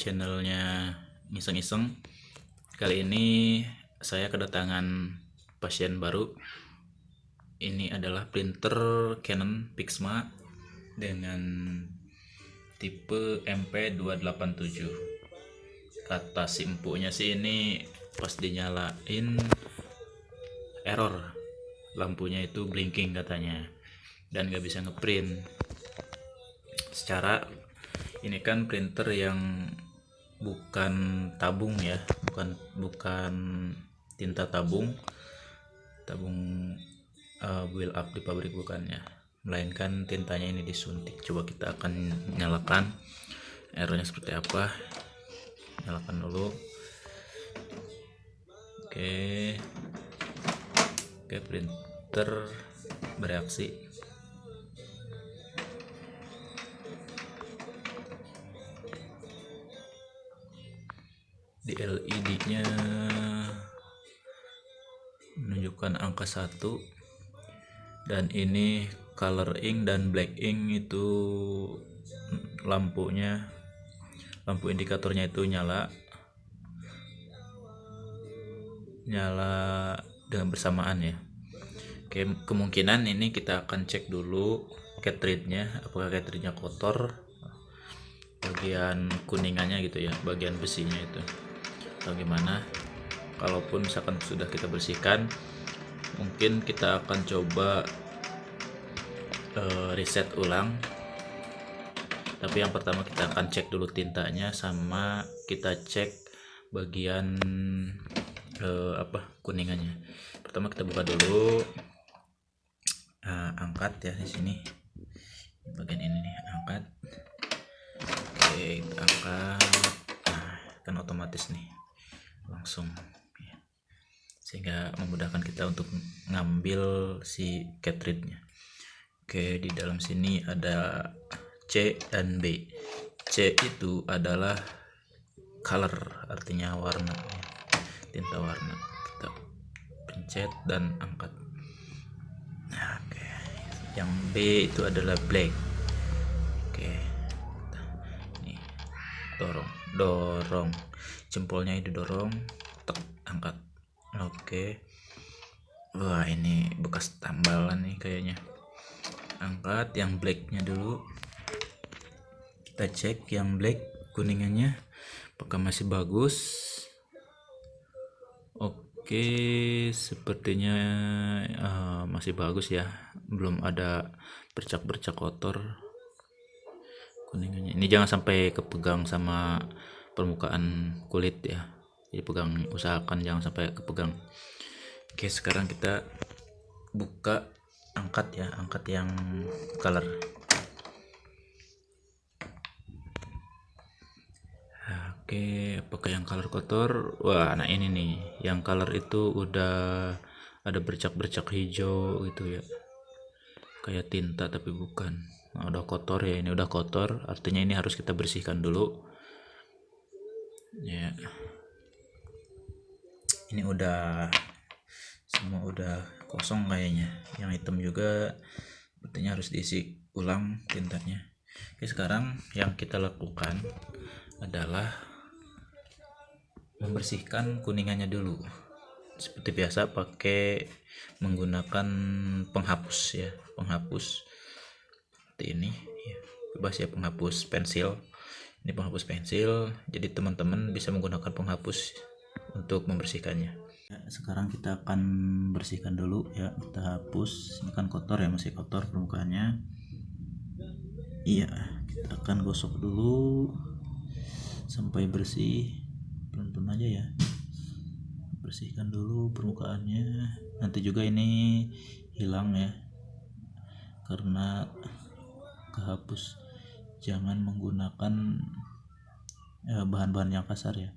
channelnya Iseng-Iseng. Kali ini saya kedatangan pasien baru. Ini adalah printer Canon Pixma Dengan tipe MP287 Kata si empuknya sih ini pas dinyalain error. Lampunya itu blinking katanya Dan nggak bisa ngeprint. Secara ini kan printer yang bukan tabung ya bukan bukan tinta tabung. Tabung uh, build up di pabrik bukannya. Melainkan tintanya ini disuntik. Coba kita akan nyalakan errornya seperti apa. Nyalakan dulu. Oke. Oke printer bereaksi di LED nya menunjukkan angka 1 dan ini color ink dan black ink itu lampunya. Lampu indikatornya itu nyala. Nyala dengan bersamaan ya. Oke, kemungkinan ini kita akan cek dulu cartridge-nya apakah cartridge-nya kotor? Bagian kuningannya gitu ya bagian besinya itu atau gimana. Kalaupun misalkan sudah kita bersihkan mungkin kita akan coba uh, reset ulang. Tapi yang pertama kita akan cek dulu tintanya sama kita cek bagian uh, apa kuningannya. Pertama kita buka dulu. Uh, angkat ya di sini. Bagian ini nih angkat. Oke angkat. Nah kan otomatis nih langsung ya. sehingga memudahkan kita untuk ngambil si cartridge-nya oke di dalam sini ada C dan B. C itu adalah color artinya warna ya. tinta warna. Kita pencet dan angkat. Nah, oke. Yang B itu adalah black. Oke. Nih dorong dorong jempolnya didorong tek angkat. Oke. Wah ini bekas tambalan nih kayaknya. Angkat yang blacknya dulu. Kita cek yang black kuningannya apakah masih bagus. Oke sepertinya uh, masih bagus ya. Belum ada bercak-bercak kotor kuningannya. Ini jangan sampai kepegang sama permukaan kulit ya. Jadi pegang usahakan jangan sampai kepegang. Oke sekarang kita buka angkat ya angkat yang color. Oke apakah yang color kotor. Wah nah ini nih yang color itu udah ada bercak-bercak hijau gitu ya. Kayak tinta tapi bukan. Nah, udah kotor ya ini udah kotor. Artinya ini harus kita bersihkan dulu ya. Ini udah semua udah kosong kayaknya. Yang hitam juga artinya harus diisi ulang tintanya oke sekarang yang kita lakukan adalah membersihkan kuningannya dulu. Seperti biasa pakai menggunakan penghapus ya. Penghapus seperti ini. Ya, bebas ya penghapus pensil ini penghapus pensil jadi teman-teman bisa menggunakan penghapus untuk membersihkannya. Ya, sekarang kita akan bersihkan dulu ya. Kita hapus. Ini kan kotor ya masih kotor permukaannya. Iya kita akan gosok dulu sampai bersih. Pelan-pelan aja ya. Bersihkan dulu permukaannya. Nanti juga ini hilang ya karena kehapus jangan menggunakan ya, bahan-bahan yang kasar ya.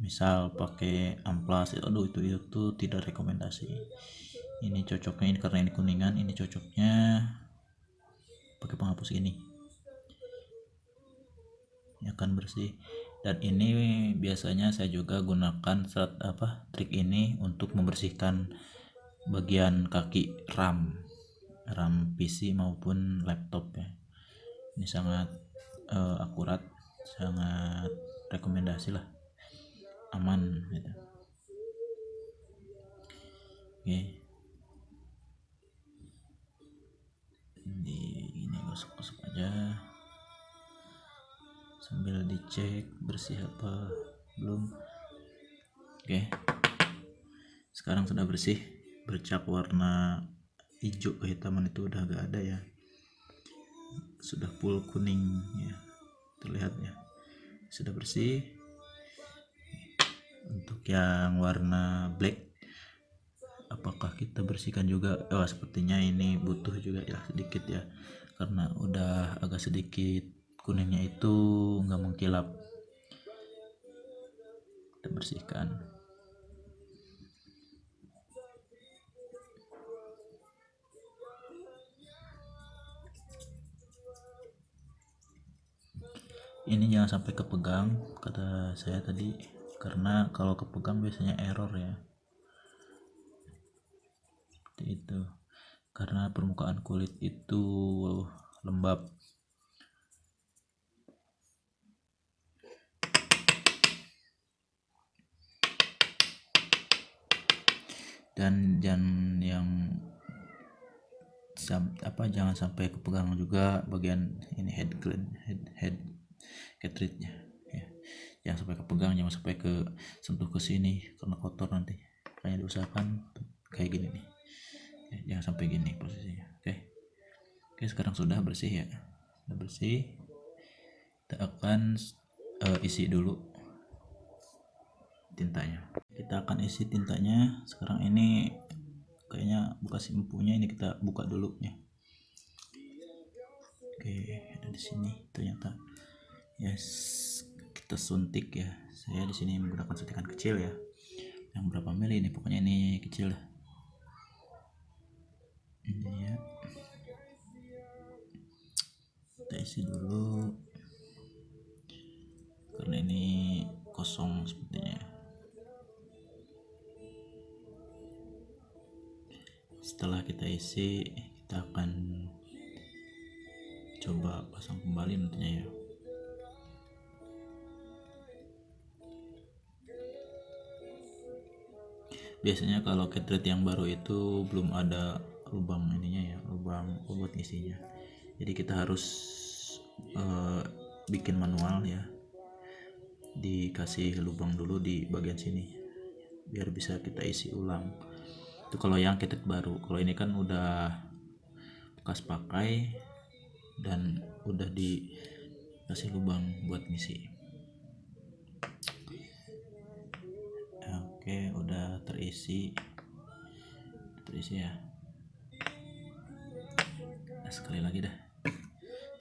Misal pakai amplas aduh itu itu tidak rekomendasi. Ini cocoknya ini karena ini kuningan ini cocoknya pakai penghapus ini. Ini akan bersih. Dan ini biasanya saya juga gunakan saat apa trik ini untuk membersihkan bagian kaki RAM RAM PC maupun laptop ya ini sangat uh, akurat sangat rekomendasi lah. Aman gitu. Oke. Di ini gosok-gosok aja. Sambil dicek bersih apa belum. Oke. Sekarang sudah bersih bercak warna hijau kehitaman itu udah gak ada ya sudah full kuning ya terlihat ya. Sudah bersih. Untuk yang warna black apakah kita bersihkan juga? Oh sepertinya ini butuh juga ya sedikit ya. Karena udah agak sedikit kuningnya itu nggak mengkilap. Kita bersihkan ini jangan sampai kepegang kata saya tadi. Karena kalau kepegang biasanya error ya. Seperti itu. Karena permukaan kulit itu lembab. Dan jangan yang apa jangan sampai kepegang juga bagian ini head clean head head cartridge nya ya. Jangan sampai kepegang jangan sampai ke sentuh ke sini karena kotor nanti. Makanya diusahakan kayak gini nih. Ya, jangan sampai gini posisinya oke? Oke sekarang sudah bersih ya. Sudah bersih. Kita akan uh, isi dulu tintanya. Kita akan isi tintanya. Sekarang ini kayaknya bekas empunya ini kita buka dulu ya. Oke ada di sini ternyata yes kita suntik ya. Saya di sini menggunakan suntikan kecil ya. Yang berapa mili ini? Pokoknya ini kecil lah. Ini ya. Kita isi dulu. Karena ini kosong sepertinya. Setelah kita isi kita akan coba pasang kembali nantinya ya biasanya kalau cartridge yang baru itu belum ada lubang ininya ya lubang buat isinya jadi kita harus uh, bikin manual ya. Dikasih lubang dulu di bagian sini biar bisa kita isi ulang. Itu kalau yang cartridge baru. Kalau ini kan udah bekas pakai dan udah dikasih lubang buat ngisi oke udah terisi. Terisi ya. Nah, sekali lagi dah.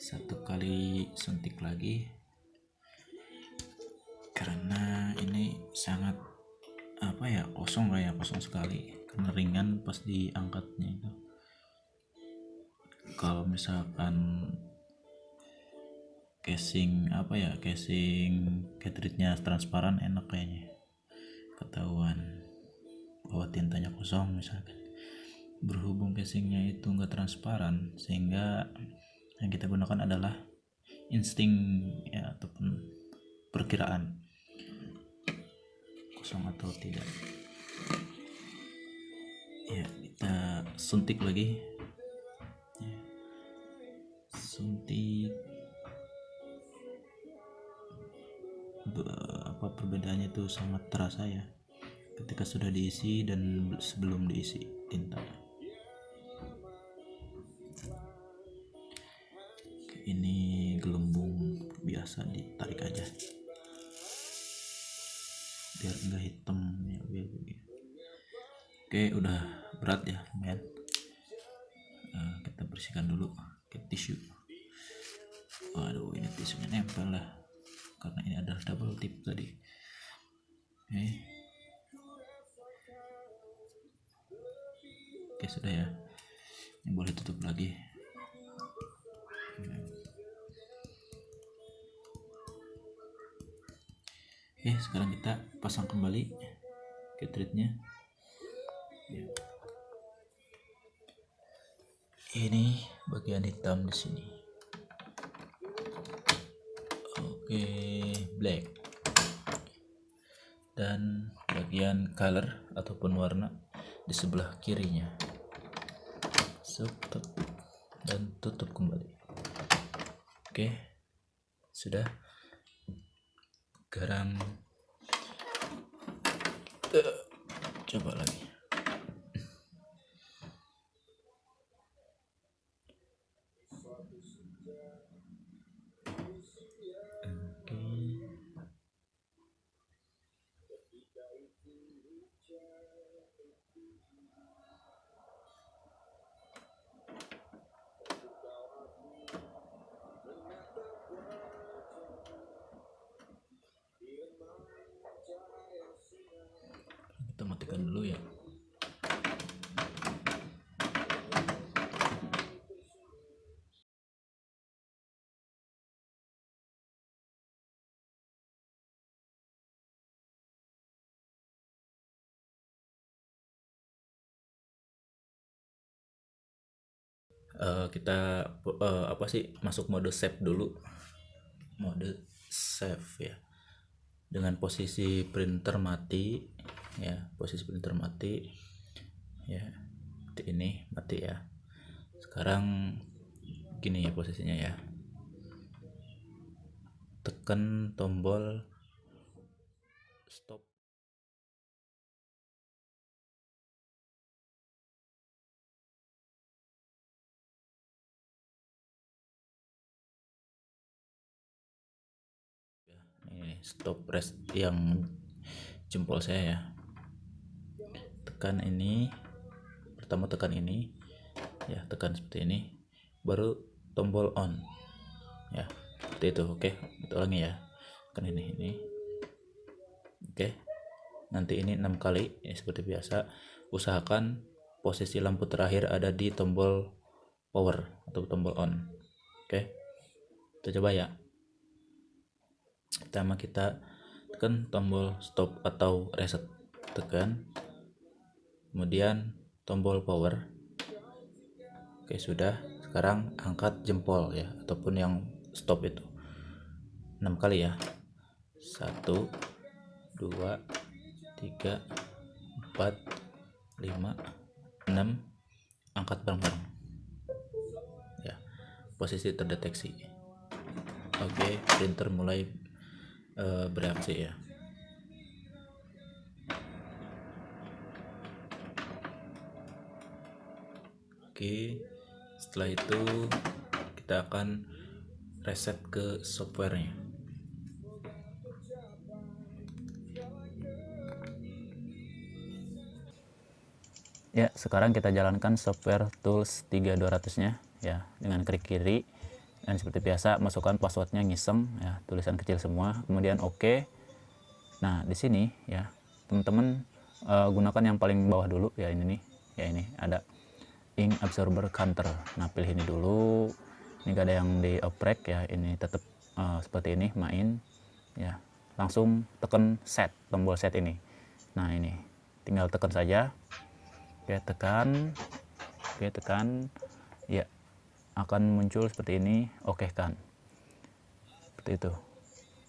Satu kali suntik lagi. Karena ini sangat apa ya kosong kayak kosong sekali. Karena ringan pas diangkatnya itu. Kalau misalkan casing apa ya casing cartridge-nya transparan enak kayaknya ketahuan bahwa tintanya kosong misalkan. Berhubung casingnya itu enggak transparan sehingga yang kita gunakan adalah insting ya ataupun perkiraan. Kosong atau tidak. Ya kita suntik lagi. Ya. suntik apa perbedaannya itu sangat terasa ya ketika sudah diisi dan sebelum diisi tinta double tip tadi. Oke. Oke sudah ya. Ini boleh tutup lagi. Oke sekarang kita pasang kembali cartridge-nya ya. ini bagian hitam di sini. Oke black. Dan bagian color ataupun warna di sebelah kirinya. Tutup dan tutup kembali. Oke sudah. Garam. Uh, coba lagi uh, kita uh, apa sih masuk mode save dulu. Mode save ya. Dengan posisi printer mati ya posisi printer mati ya ini mati ya. Sekarang gini ya posisinya ya. Tekan tombol stop stop rest yang jempol saya ya. Tekan ini pertama tekan ini ya tekan seperti ini baru tombol on ya seperti itu oke itu ulangi ya. Tekan ini ini oke. Nanti ini enam kali ya seperti biasa. Usahakan posisi lampu terakhir ada di tombol power atau tombol on oke. Kita coba ya pertama kita tekan tombol stop atau reset tekan. Kemudian tombol power. Oke sudah. Sekarang angkat jempol ya ataupun yang stop itu. 6 kali ya. 1 2 3 4 5 6 angkat bareng-bareng. Ya posisi terdeteksi. Oke printer mulai uh, bereaksi ya. Oke setelah itu kita akan reset ke softwarenya. Ya sekarang kita jalankan software tools 3200 nya ya dengan klik kiri dan seperti biasa masukkan passwordnya ngisem ya tulisan kecil semua. Kemudian oke. Okay. nah di sini ya teman-teman uh, gunakan yang paling bawah dulu. Ya ini nih. Ya ini ada ink absorber counter. Nah pilih ini dulu. Ini gak ada yang di oprek ya. Ini tetap uh, seperti ini main. Ya langsung tekan set tombol set ini. Nah ini. Tinggal tekan saja. Oke tekan. Oke tekan. Ya akan muncul seperti ini oke okay kan? Seperti itu.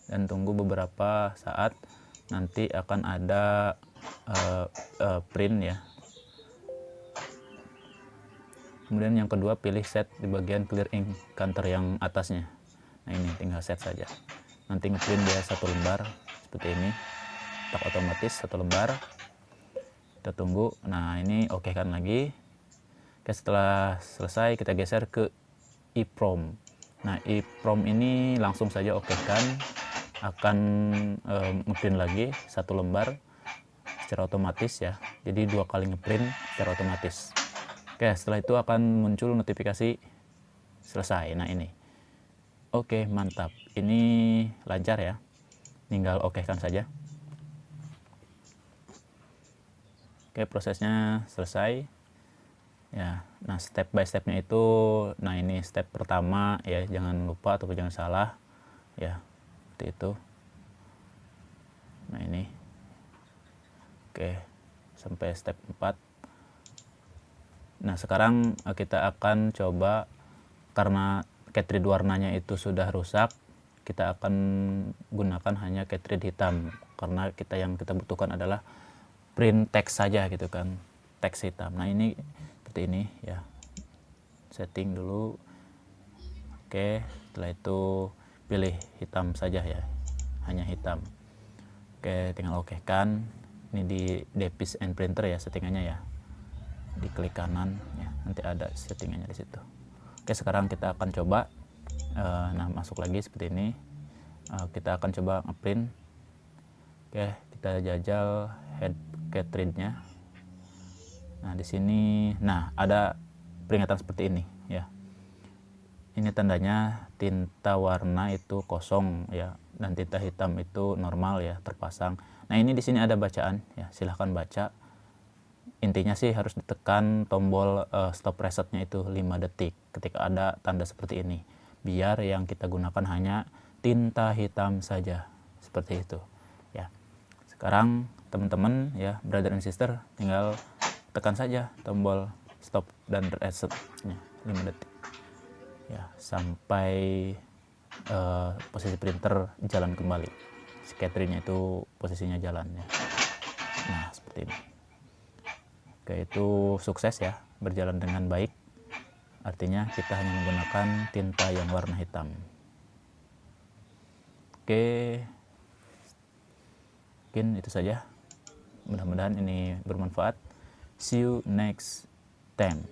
Dan tunggu beberapa saat nanti akan ada uh, uh, print ya. Kemudian yang kedua pilih set di bagian clear ink counter yang atasnya. Nah ini tinggal set saja. Nanti ngeprint dia satu lembar seperti ini. Tak otomatis satu lembar. Kita tunggu. Nah ini oke okay kan lagi Oke, setelah selesai kita geser ke EEPROM. Nah, EEPROM ini langsung saja oke kan akan e, ngeprint lagi satu lembar secara otomatis ya. Jadi dua kali ngeprint secara otomatis. Oke, setelah itu akan muncul notifikasi selesai. Nah, ini. Oke, mantap. Ini lancar ya. Tinggal oke kan saja. Oke, prosesnya selesai ya nah step by stepnya itu nah ini step pertama ya jangan lupa atau jangan salah ya seperti itu. Nah ini. Oke sampai step 4 nah sekarang eh, kita akan coba karena cartridge warnanya itu sudah rusak kita akan gunakan hanya cartridge hitam. Karena kita yang kita butuhkan adalah print text saja gitu kan teks hitam. Nah ini seperti ini ya. Setting dulu. Oke setelah itu pilih hitam saja ya. Hanya hitam. Oke tinggal oke kan ini di Depis and Printer ya settingannya ya. Diklik kanan ya. Nanti ada settingannya di situ. Oke sekarang kita akan coba uh, nah masuk lagi seperti ini. Uh, kita akan coba ngeprint. Oke kita jajal head cartridge nya nah di sini nah ada peringatan seperti ini ya. Ini tandanya tinta warna itu kosong ya dan tinta hitam itu normal ya terpasang. Nah ini di sini ada bacaan ya silahkan baca. Intinya sih harus ditekan tombol uh, stop resetnya itu 5 detik ketika ada tanda seperti ini. Biar yang kita gunakan hanya tinta hitam saja seperti itu ya. Sekarang teman-teman ya brother and sister tinggal tekan saja tombol stop dan resetnya 5 detik. Ya sampai uh, posisi printer jalan kembali. Scattering itu posisinya jalan ya. Nah seperti ini. Oke itu sukses ya. Berjalan dengan baik. Artinya kita hanya menggunakan tinta yang warna hitam. Oke. Mungkin itu saja. Mudah-mudahan ini bermanfaat see you next time